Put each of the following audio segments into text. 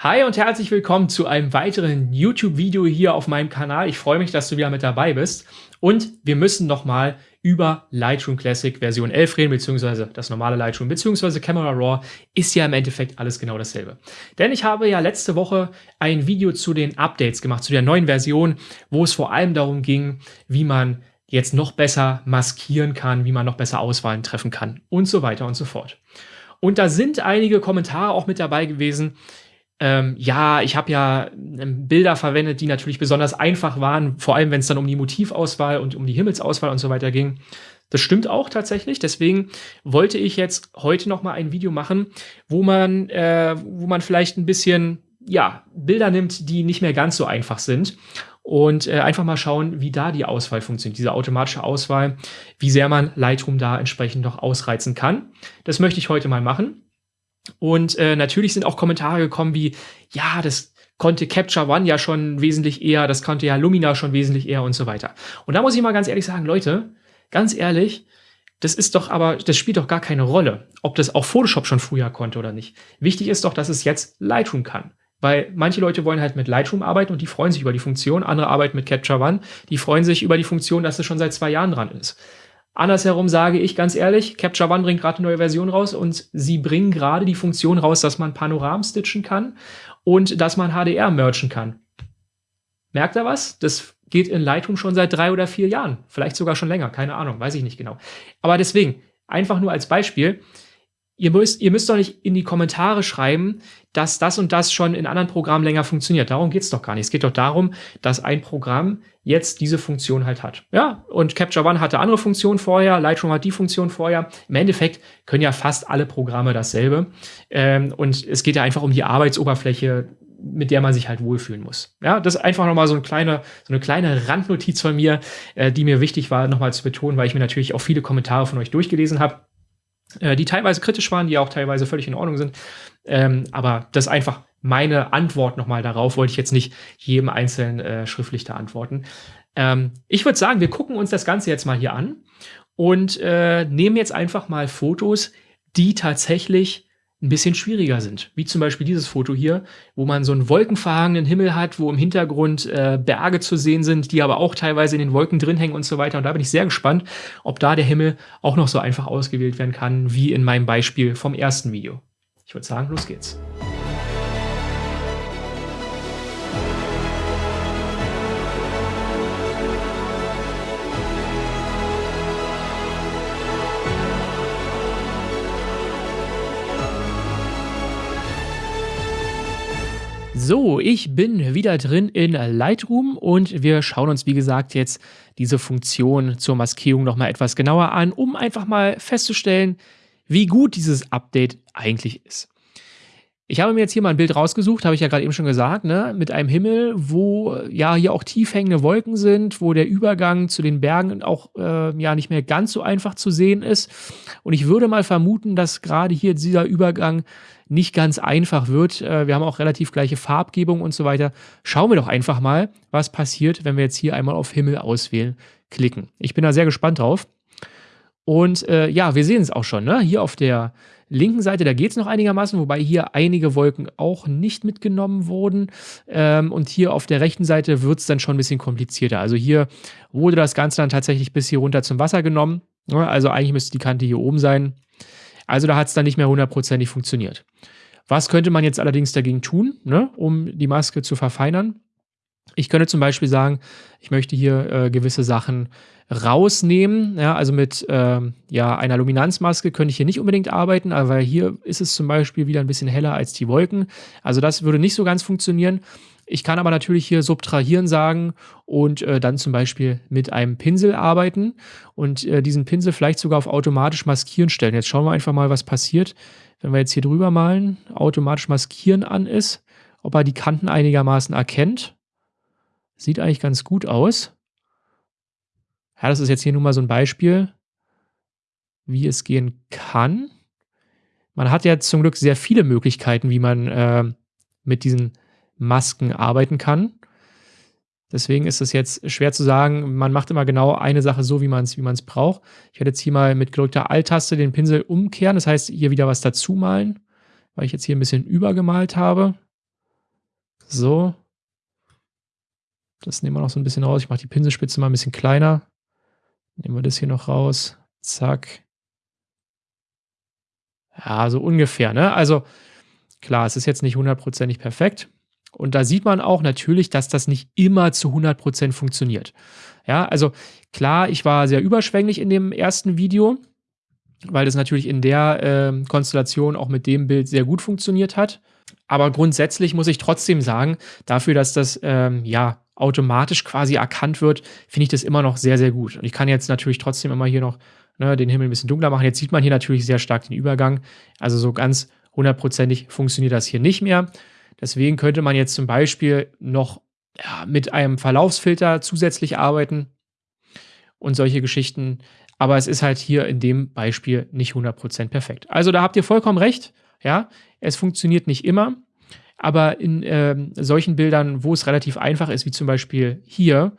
Hi und herzlich willkommen zu einem weiteren YouTube-Video hier auf meinem Kanal. Ich freue mich, dass du wieder mit dabei bist. Und wir müssen nochmal über Lightroom Classic Version 11 reden, beziehungsweise das normale Lightroom, beziehungsweise Camera Raw ist ja im Endeffekt alles genau dasselbe. Denn ich habe ja letzte Woche ein Video zu den Updates gemacht, zu der neuen Version, wo es vor allem darum ging, wie man jetzt noch besser maskieren kann, wie man noch besser Auswahlen treffen kann und so weiter und so fort. Und da sind einige Kommentare auch mit dabei gewesen, ähm, ja, ich habe ja ähm, Bilder verwendet, die natürlich besonders einfach waren, vor allem wenn es dann um die Motivauswahl und um die Himmelsauswahl und so weiter ging. Das stimmt auch tatsächlich. Deswegen wollte ich jetzt heute noch mal ein Video machen, wo man, äh, wo man vielleicht ein bisschen ja Bilder nimmt, die nicht mehr ganz so einfach sind und äh, einfach mal schauen, wie da die Auswahl funktioniert, diese automatische Auswahl, wie sehr man Lightroom da entsprechend noch ausreizen kann. Das möchte ich heute mal machen. Und äh, natürlich sind auch Kommentare gekommen wie, ja, das konnte Capture One ja schon wesentlich eher, das konnte ja Lumina schon wesentlich eher und so weiter. Und da muss ich mal ganz ehrlich sagen, Leute, ganz ehrlich, das ist doch aber, das spielt doch gar keine Rolle, ob das auch Photoshop schon früher konnte oder nicht. Wichtig ist doch, dass es jetzt Lightroom kann. Weil manche Leute wollen halt mit Lightroom arbeiten und die freuen sich über die Funktion, andere arbeiten mit Capture One, die freuen sich über die Funktion, dass es schon seit zwei Jahren dran ist. Andersherum sage ich ganz ehrlich, Capture One bringt gerade eine neue Version raus und sie bringen gerade die Funktion raus, dass man Panoram stitchen kann und dass man HDR merchen kann. Merkt ihr was? Das geht in Lightroom schon seit drei oder vier Jahren. Vielleicht sogar schon länger, keine Ahnung, weiß ich nicht genau. Aber deswegen, einfach nur als Beispiel, Ihr müsst, ihr müsst doch nicht in die Kommentare schreiben, dass das und das schon in anderen Programmen länger funktioniert. Darum geht's doch gar nicht. Es geht doch darum, dass ein Programm jetzt diese Funktion halt hat. Ja, und Capture One hatte andere Funktionen vorher, Lightroom hat die Funktion vorher. Im Endeffekt können ja fast alle Programme dasselbe. Ähm, und es geht ja einfach um die Arbeitsoberfläche, mit der man sich halt wohlfühlen muss. Ja, das ist einfach nochmal so, eine kleine, so eine kleine Randnotiz von mir, äh, die mir wichtig war, nochmal zu betonen, weil ich mir natürlich auch viele Kommentare von euch durchgelesen habe äh, die teilweise kritisch waren, die auch teilweise völlig in Ordnung sind. Ähm, aber das ist einfach meine Antwort nochmal darauf, wollte ich jetzt nicht jedem einzelnen äh, schriftlich da antworten. Ähm, ich würde sagen, wir gucken uns das Ganze jetzt mal hier an und äh, nehmen jetzt einfach mal Fotos, die tatsächlich ein bisschen schwieriger sind. Wie zum Beispiel dieses Foto hier, wo man so einen wolkenverhangenen Himmel hat, wo im Hintergrund äh, Berge zu sehen sind, die aber auch teilweise in den Wolken drin hängen und so weiter. Und da bin ich sehr gespannt, ob da der Himmel auch noch so einfach ausgewählt werden kann, wie in meinem Beispiel vom ersten Video. Ich würde sagen, los geht's. So, ich bin wieder drin in Lightroom und wir schauen uns, wie gesagt, jetzt diese Funktion zur Maskierung nochmal etwas genauer an, um einfach mal festzustellen, wie gut dieses Update eigentlich ist. Ich habe mir jetzt hier mal ein Bild rausgesucht, habe ich ja gerade eben schon gesagt, ne? mit einem Himmel, wo ja hier auch tief hängende Wolken sind, wo der Übergang zu den Bergen auch äh, ja nicht mehr ganz so einfach zu sehen ist. Und ich würde mal vermuten, dass gerade hier dieser Übergang nicht ganz einfach wird. Äh, wir haben auch relativ gleiche Farbgebung und so weiter. Schauen wir doch einfach mal, was passiert, wenn wir jetzt hier einmal auf Himmel auswählen klicken. Ich bin da sehr gespannt drauf. Und äh, ja, wir sehen es auch schon, ne? Hier auf der linken Seite, da geht es noch einigermaßen, wobei hier einige Wolken auch nicht mitgenommen wurden. Ähm, und hier auf der rechten Seite wird es dann schon ein bisschen komplizierter. Also hier wurde das Ganze dann tatsächlich bis hier runter zum Wasser genommen. Also eigentlich müsste die Kante hier oben sein. Also da hat es dann nicht mehr hundertprozentig funktioniert. Was könnte man jetzt allerdings dagegen tun, ne, um die Maske zu verfeinern? Ich könnte zum Beispiel sagen, ich möchte hier äh, gewisse Sachen rausnehmen. Ja, also mit ähm, ja, einer Luminanzmaske könnte ich hier nicht unbedingt arbeiten, aber hier ist es zum Beispiel wieder ein bisschen heller als die Wolken. Also das würde nicht so ganz funktionieren. Ich kann aber natürlich hier subtrahieren sagen und äh, dann zum Beispiel mit einem Pinsel arbeiten und äh, diesen Pinsel vielleicht sogar auf automatisch maskieren stellen. Jetzt schauen wir einfach mal, was passiert, wenn wir jetzt hier drüber malen, automatisch maskieren an ist, ob er die Kanten einigermaßen erkennt. Sieht eigentlich ganz gut aus. Ja, das ist jetzt hier nur mal so ein Beispiel, wie es gehen kann. Man hat ja zum Glück sehr viele Möglichkeiten, wie man äh, mit diesen Masken arbeiten kann. Deswegen ist es jetzt schwer zu sagen, man macht immer genau eine Sache so, wie man es wie braucht. Ich werde jetzt hier mal mit gedrückter Alt-Taste den Pinsel umkehren, das heißt hier wieder was dazu malen, weil ich jetzt hier ein bisschen übergemalt habe. So. Das nehmen wir noch so ein bisschen raus. Ich mache die Pinselspitze mal ein bisschen kleiner. Nehmen wir das hier noch raus. Zack. Ja, so ungefähr, ne? Also klar, es ist jetzt nicht hundertprozentig perfekt. Und da sieht man auch natürlich, dass das nicht immer zu 100% funktioniert. Ja, also klar, ich war sehr überschwänglich in dem ersten Video, weil das natürlich in der äh, Konstellation auch mit dem Bild sehr gut funktioniert hat. Aber grundsätzlich muss ich trotzdem sagen, dafür, dass das ähm, ja automatisch quasi erkannt wird, finde ich das immer noch sehr, sehr gut. Und ich kann jetzt natürlich trotzdem immer hier noch ne, den Himmel ein bisschen dunkler machen. Jetzt sieht man hier natürlich sehr stark den Übergang. Also so ganz hundertprozentig funktioniert das hier nicht mehr. Deswegen könnte man jetzt zum Beispiel noch ja, mit einem Verlaufsfilter zusätzlich arbeiten und solche Geschichten. Aber es ist halt hier in dem Beispiel nicht 100% perfekt. Also da habt ihr vollkommen recht. Ja, es funktioniert nicht immer. Aber in äh, solchen Bildern, wo es relativ einfach ist, wie zum Beispiel hier,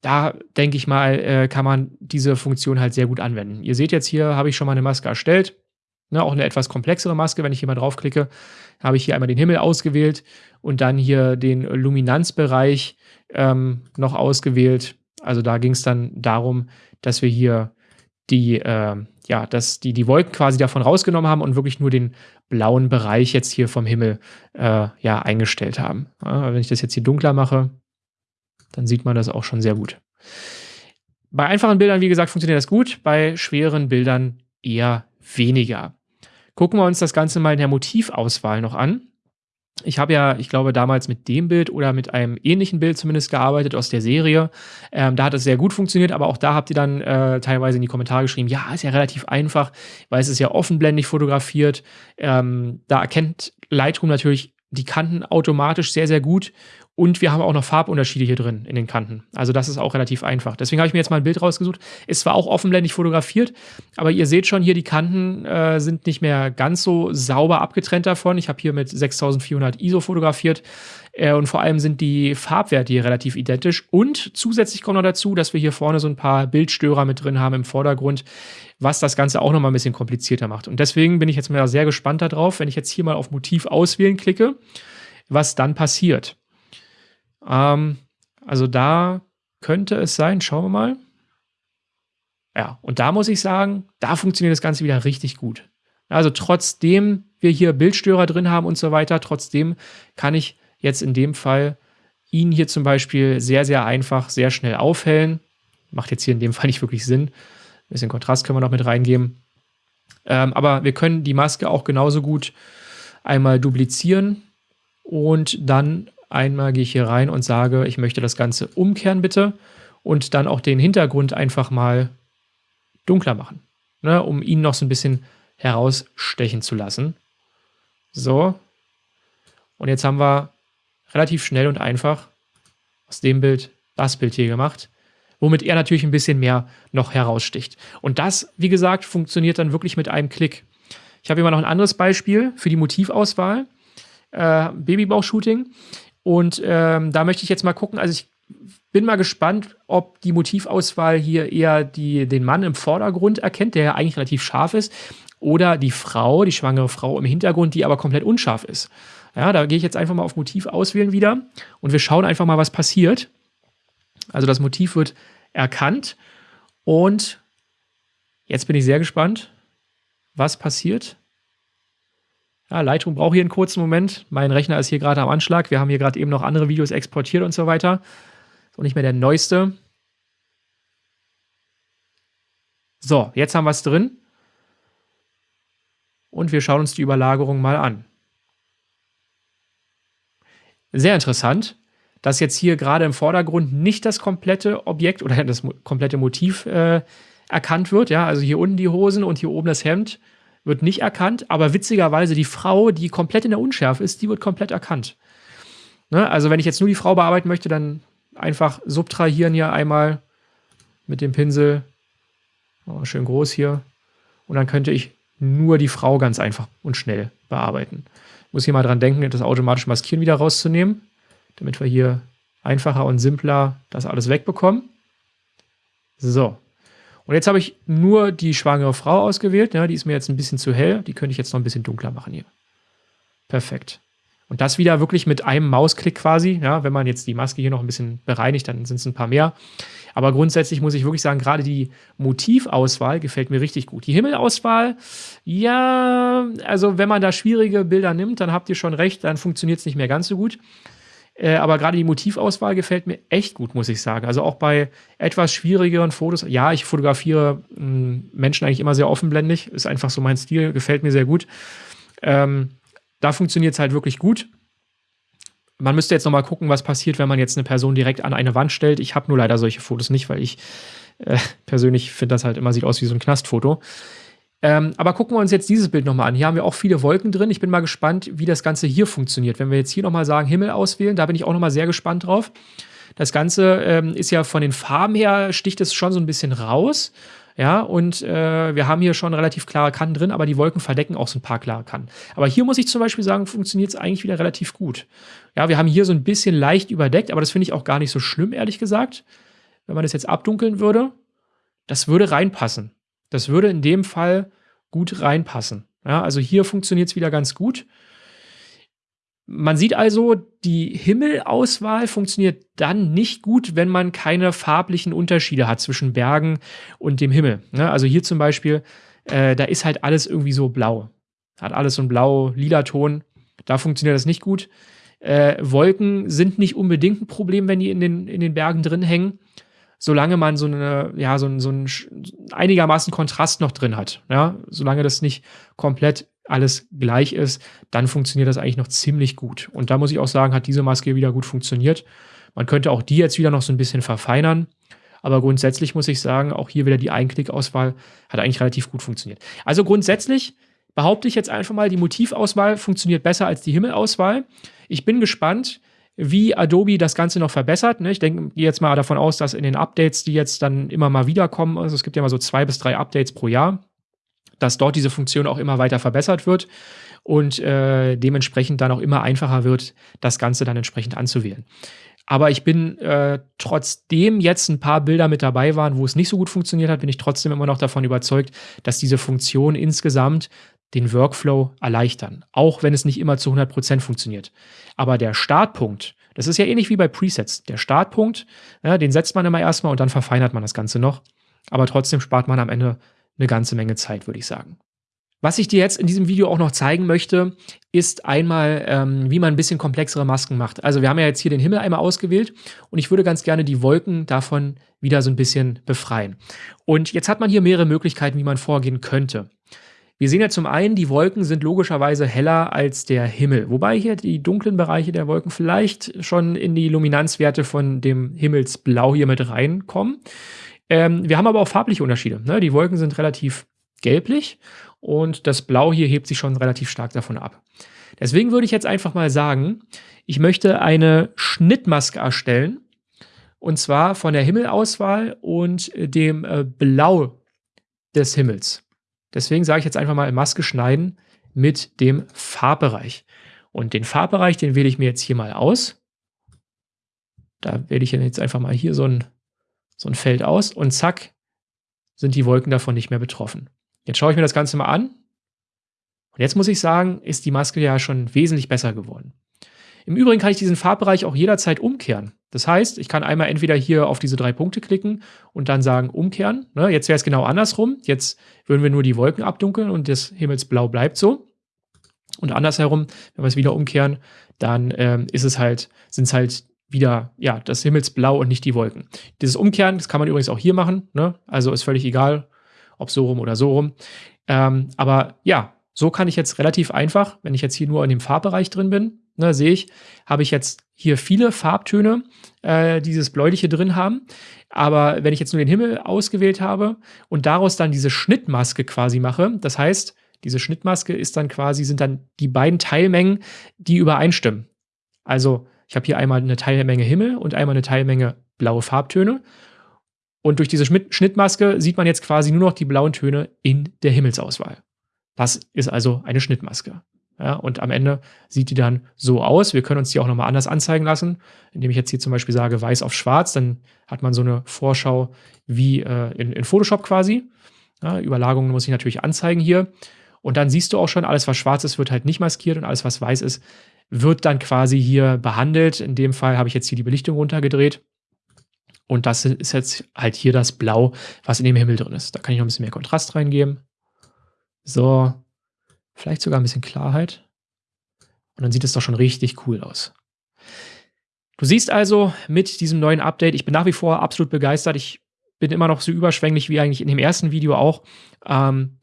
da denke ich mal, äh, kann man diese Funktion halt sehr gut anwenden. Ihr seht jetzt hier, habe ich schon mal eine Maske erstellt. Ne, auch eine etwas komplexere Maske. Wenn ich hier mal draufklicke, habe ich hier einmal den Himmel ausgewählt und dann hier den Luminanzbereich ähm, noch ausgewählt. Also da ging es dann darum, dass wir hier die, äh, ja, dass die, die Wolken quasi davon rausgenommen haben und wirklich nur den blauen Bereich jetzt hier vom Himmel äh, ja, eingestellt haben. Ja, wenn ich das jetzt hier dunkler mache, dann sieht man das auch schon sehr gut. Bei einfachen Bildern, wie gesagt, funktioniert das gut, bei schweren Bildern eher weniger. Gucken wir uns das Ganze mal in der Motivauswahl noch an. Ich habe ja, ich glaube, damals mit dem Bild oder mit einem ähnlichen Bild zumindest gearbeitet aus der Serie. Ähm, da hat es sehr gut funktioniert, aber auch da habt ihr dann äh, teilweise in die Kommentare geschrieben, ja, ist ja relativ einfach, weil es ist ja offenblendig fotografiert. Ähm, da erkennt Lightroom natürlich die Kanten automatisch sehr, sehr gut und wir haben auch noch Farbunterschiede hier drin in den Kanten. Also das ist auch relativ einfach. Deswegen habe ich mir jetzt mal ein Bild rausgesucht. Ist zwar auch offenblendig fotografiert, aber ihr seht schon hier, die Kanten äh, sind nicht mehr ganz so sauber abgetrennt davon. Ich habe hier mit 6400 ISO fotografiert. Äh, und vor allem sind die Farbwerte hier relativ identisch. Und zusätzlich kommt noch dazu, dass wir hier vorne so ein paar Bildstörer mit drin haben im Vordergrund, was das Ganze auch noch mal ein bisschen komplizierter macht. Und deswegen bin ich jetzt mal sehr gespannt darauf, wenn ich jetzt hier mal auf Motiv auswählen klicke, was dann passiert. Ähm, also da könnte es sein, schauen wir mal. Ja, und da muss ich sagen, da funktioniert das Ganze wieder richtig gut. Also trotzdem wir hier Bildstörer drin haben und so weiter, trotzdem kann ich jetzt in dem Fall ihn hier zum Beispiel sehr, sehr einfach, sehr schnell aufhellen. Macht jetzt hier in dem Fall nicht wirklich Sinn. Ein bisschen Kontrast können wir noch mit reingeben. Ähm, aber wir können die Maske auch genauso gut einmal duplizieren und dann Einmal gehe ich hier rein und sage, ich möchte das Ganze umkehren bitte und dann auch den Hintergrund einfach mal dunkler machen, ne, um ihn noch so ein bisschen herausstechen zu lassen. So. Und jetzt haben wir relativ schnell und einfach aus dem Bild das Bild hier gemacht, womit er natürlich ein bisschen mehr noch heraussticht. Und das, wie gesagt, funktioniert dann wirklich mit einem Klick. Ich habe immer noch ein anderes Beispiel für die Motivauswahl. Äh, Babybauch-Shooting. Und ähm, da möchte ich jetzt mal gucken, also ich bin mal gespannt, ob die Motivauswahl hier eher die, den Mann im Vordergrund erkennt, der ja eigentlich relativ scharf ist, oder die Frau, die schwangere Frau im Hintergrund, die aber komplett unscharf ist. Ja, da gehe ich jetzt einfach mal auf Motiv auswählen wieder und wir schauen einfach mal, was passiert. Also das Motiv wird erkannt und jetzt bin ich sehr gespannt, was passiert. Ja, Lightroom braucht hier einen kurzen Moment. Mein Rechner ist hier gerade am Anschlag. Wir haben hier gerade eben noch andere Videos exportiert und so weiter. Auch nicht mehr der neueste. So, jetzt haben wir es drin. Und wir schauen uns die Überlagerung mal an. Sehr interessant, dass jetzt hier gerade im Vordergrund nicht das komplette Objekt oder das komplette Motiv äh, erkannt wird. Ja, also hier unten die Hosen und hier oben das Hemd wird nicht erkannt, aber witzigerweise die Frau, die komplett in der Unschärfe ist, die wird komplett erkannt. Ne? Also wenn ich jetzt nur die Frau bearbeiten möchte, dann einfach subtrahieren hier einmal mit dem Pinsel. Oh, schön groß hier. Und dann könnte ich nur die Frau ganz einfach und schnell bearbeiten. Ich muss hier mal dran denken, das automatisch Maskieren wieder rauszunehmen, damit wir hier einfacher und simpler das alles wegbekommen. So, und jetzt habe ich nur die schwangere Frau ausgewählt. Ja, die ist mir jetzt ein bisschen zu hell. Die könnte ich jetzt noch ein bisschen dunkler machen hier. Perfekt. Und das wieder wirklich mit einem Mausklick quasi. Ja, wenn man jetzt die Maske hier noch ein bisschen bereinigt, dann sind es ein paar mehr. Aber grundsätzlich muss ich wirklich sagen, gerade die Motivauswahl gefällt mir richtig gut. Die Himmelauswahl, ja, also wenn man da schwierige Bilder nimmt, dann habt ihr schon recht, dann funktioniert es nicht mehr ganz so gut. Äh, aber gerade die Motivauswahl gefällt mir echt gut, muss ich sagen. Also auch bei etwas schwierigeren Fotos. Ja, ich fotografiere hm, Menschen eigentlich immer sehr offenblendig. Ist einfach so mein Stil, gefällt mir sehr gut. Ähm, da funktioniert es halt wirklich gut. Man müsste jetzt noch mal gucken, was passiert, wenn man jetzt eine Person direkt an eine Wand stellt. Ich habe nur leider solche Fotos nicht, weil ich äh, persönlich finde, das halt immer sieht aus wie so ein Knastfoto. Ähm, aber gucken wir uns jetzt dieses Bild nochmal an. Hier haben wir auch viele Wolken drin. Ich bin mal gespannt, wie das Ganze hier funktioniert. Wenn wir jetzt hier nochmal sagen, Himmel auswählen, da bin ich auch nochmal sehr gespannt drauf. Das Ganze ähm, ist ja von den Farben her, sticht es schon so ein bisschen raus. Ja, und äh, wir haben hier schon relativ klare Kanten drin, aber die Wolken verdecken auch so ein paar klare Kanten. Aber hier muss ich zum Beispiel sagen, funktioniert es eigentlich wieder relativ gut. Ja, wir haben hier so ein bisschen leicht überdeckt, aber das finde ich auch gar nicht so schlimm, ehrlich gesagt. Wenn man das jetzt abdunkeln würde, das würde reinpassen. Das würde in dem Fall gut reinpassen. Ja, also hier funktioniert es wieder ganz gut. Man sieht also, die Himmelauswahl funktioniert dann nicht gut, wenn man keine farblichen Unterschiede hat zwischen Bergen und dem Himmel. Ne? Also hier zum Beispiel, äh, da ist halt alles irgendwie so blau. Hat alles so einen blau-lila Ton. Da funktioniert das nicht gut. Äh, Wolken sind nicht unbedingt ein Problem, wenn die in den, in den Bergen drin hängen, solange man so eine, ja, so, so einen einigermaßen Kontrast noch drin hat. Ja? Solange das nicht komplett alles gleich ist, dann funktioniert das eigentlich noch ziemlich gut. Und da muss ich auch sagen, hat diese Maske wieder gut funktioniert. Man könnte auch die jetzt wieder noch so ein bisschen verfeinern. Aber grundsätzlich muss ich sagen, auch hier wieder die Einklickauswahl hat eigentlich relativ gut funktioniert. Also grundsätzlich behaupte ich jetzt einfach mal, die Motivauswahl funktioniert besser als die Himmelauswahl. Ich bin gespannt, wie Adobe das Ganze noch verbessert. Ne? Ich denke jetzt mal davon aus, dass in den Updates, die jetzt dann immer mal wieder kommen, also es gibt ja mal so zwei bis drei Updates pro Jahr, dass dort diese Funktion auch immer weiter verbessert wird und äh, dementsprechend dann auch immer einfacher wird, das Ganze dann entsprechend anzuwählen. Aber ich bin äh, trotzdem jetzt ein paar Bilder mit dabei waren, wo es nicht so gut funktioniert hat, bin ich trotzdem immer noch davon überzeugt, dass diese Funktionen insgesamt den Workflow erleichtern, auch wenn es nicht immer zu 100% funktioniert. Aber der Startpunkt, das ist ja ähnlich wie bei Presets. Der Startpunkt, ja, den setzt man immer erstmal und dann verfeinert man das Ganze noch. Aber trotzdem spart man am Ende eine ganze Menge Zeit, würde ich sagen. Was ich dir jetzt in diesem Video auch noch zeigen möchte, ist einmal, ähm, wie man ein bisschen komplexere Masken macht. Also wir haben ja jetzt hier den Himmel einmal ausgewählt und ich würde ganz gerne die Wolken davon wieder so ein bisschen befreien. Und jetzt hat man hier mehrere Möglichkeiten, wie man vorgehen könnte. Wir sehen ja zum einen, die Wolken sind logischerweise heller als der Himmel, wobei hier die dunklen Bereiche der Wolken vielleicht schon in die Luminanzwerte von dem Himmelsblau hier mit reinkommen. Ähm, wir haben aber auch farbliche Unterschiede. Ne? Die Wolken sind relativ gelblich und das Blau hier hebt sich schon relativ stark davon ab. Deswegen würde ich jetzt einfach mal sagen, ich möchte eine Schnittmaske erstellen und zwar von der Himmelauswahl und dem äh, Blau des Himmels. Deswegen sage ich jetzt einfach mal Maske schneiden mit dem Farbbereich. Und den Farbbereich, den wähle ich mir jetzt hier mal aus. Da wähle ich jetzt einfach mal hier so ein so ein Feld aus und zack, sind die Wolken davon nicht mehr betroffen. Jetzt schaue ich mir das Ganze mal an. Und jetzt muss ich sagen, ist die Maske ja schon wesentlich besser geworden. Im Übrigen kann ich diesen Farbbereich auch jederzeit umkehren. Das heißt, ich kann einmal entweder hier auf diese drei Punkte klicken und dann sagen umkehren. Ne, jetzt wäre es genau andersrum. Jetzt würden wir nur die Wolken abdunkeln und das Himmelsblau bleibt so. Und andersherum, wenn wir es wieder umkehren, dann ähm, ist es halt, sind es halt wieder ja, das Himmelsblau und nicht die Wolken. Dieses Umkehren, das kann man übrigens auch hier machen. Ne? Also ist völlig egal, ob so rum oder so rum. Ähm, aber ja, so kann ich jetzt relativ einfach, wenn ich jetzt hier nur in dem Farbbereich drin bin, ne, sehe ich, habe ich jetzt hier viele Farbtöne, äh, dieses Bläuliche drin haben. Aber wenn ich jetzt nur den Himmel ausgewählt habe und daraus dann diese Schnittmaske quasi mache, das heißt, diese Schnittmaske ist dann quasi, sind dann die beiden Teilmengen, die übereinstimmen. Also ich habe hier einmal eine Teilmenge Himmel und einmal eine Teilmenge blaue Farbtöne. Und durch diese Schnittmaske sieht man jetzt quasi nur noch die blauen Töne in der Himmelsauswahl. Das ist also eine Schnittmaske. Ja, und am Ende sieht die dann so aus. Wir können uns die auch nochmal anders anzeigen lassen, indem ich jetzt hier zum Beispiel sage weiß auf schwarz, dann hat man so eine Vorschau wie äh, in, in, Photoshop quasi. Ja, Überlagungen muss ich natürlich anzeigen hier. Und dann siehst du auch schon, alles was schwarz ist, wird halt nicht maskiert und alles was weiß ist, wird dann quasi hier behandelt. In dem Fall habe ich jetzt hier die Belichtung runtergedreht. Und das ist jetzt halt hier das Blau, was in dem Himmel drin ist. Da kann ich noch ein bisschen mehr Kontrast reingeben. So, vielleicht sogar ein bisschen Klarheit. Und dann sieht es doch schon richtig cool aus. Du siehst also mit diesem neuen Update, ich bin nach wie vor absolut begeistert. Ich bin immer noch so überschwänglich wie eigentlich in dem ersten Video auch. Ähm,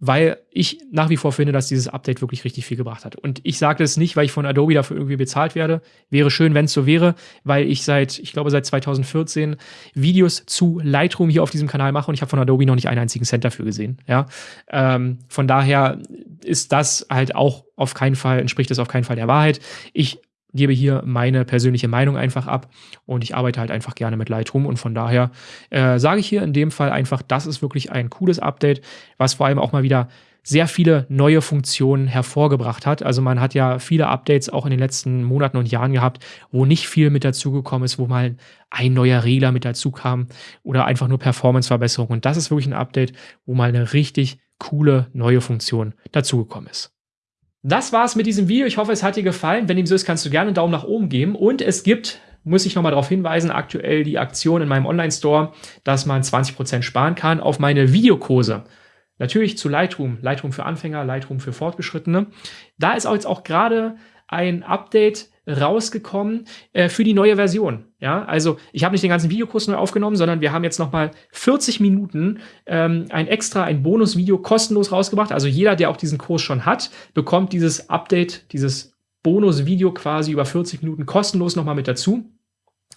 weil ich nach wie vor finde, dass dieses Update wirklich richtig viel gebracht hat. Und ich sage das nicht, weil ich von Adobe dafür irgendwie bezahlt werde. Wäre schön, wenn es so wäre, weil ich seit, ich glaube, seit 2014 Videos zu Lightroom hier auf diesem Kanal mache und ich habe von Adobe noch nicht einen einzigen Cent dafür gesehen. Ja? Ähm, von daher ist das halt auch auf keinen Fall, entspricht das auf keinen Fall der Wahrheit. Ich gebe hier meine persönliche Meinung einfach ab und ich arbeite halt einfach gerne mit Lightroom und von daher äh, sage ich hier in dem Fall einfach, das ist wirklich ein cooles Update, was vor allem auch mal wieder sehr viele neue Funktionen hervorgebracht hat. Also man hat ja viele Updates auch in den letzten Monaten und Jahren gehabt, wo nicht viel mit dazugekommen ist, wo mal ein neuer Regler mit dazu kam oder einfach nur Performance-Verbesserung. Und das ist wirklich ein Update, wo mal eine richtig coole neue Funktion dazugekommen ist. Das war's mit diesem Video. Ich hoffe, es hat dir gefallen. Wenn dem so ist, kannst du gerne einen Daumen nach oben geben. Und es gibt, muss ich nochmal darauf hinweisen, aktuell die Aktion in meinem Online-Store, dass man 20% sparen kann auf meine Videokurse. Natürlich zu Lightroom, Lightroom für Anfänger, Lightroom für Fortgeschrittene. Da ist auch jetzt auch gerade ein Update rausgekommen äh, für die neue Version. Ja, also ich habe nicht den ganzen Videokurs neu aufgenommen, sondern wir haben jetzt noch mal 40 Minuten ähm, ein extra, ein Bonusvideo kostenlos rausgebracht. Also jeder, der auch diesen Kurs schon hat, bekommt dieses Update, dieses Bonusvideo quasi über 40 Minuten kostenlos noch mal mit dazu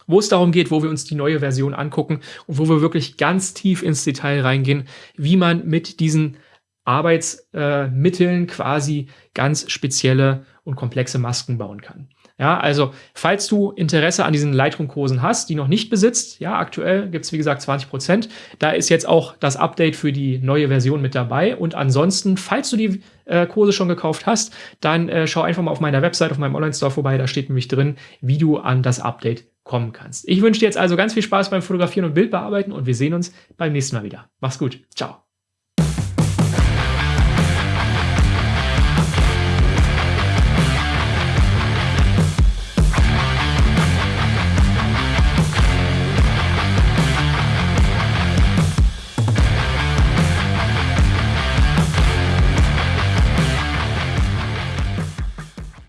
wo es darum geht, wo wir uns die neue Version angucken und wo wir wirklich ganz tief ins Detail reingehen, wie man mit diesen Arbeitsmitteln äh, quasi ganz spezielle und komplexe Masken bauen kann. Ja, also falls du Interesse an diesen Lightroom-Kursen hast, die noch nicht besitzt, ja, aktuell gibt es wie gesagt 20 Prozent. Da ist jetzt auch das Update für die neue Version mit dabei. Und ansonsten, falls du die äh, Kurse schon gekauft hast, dann äh, schau einfach mal auf meiner Website, auf meinem Online-Store vorbei. Da steht nämlich drin, wie du an das Update kommen kannst. Ich wünsche dir jetzt also ganz viel Spaß beim Fotografieren und Bildbearbeiten und wir sehen uns beim nächsten Mal wieder. Mach's gut. Ciao.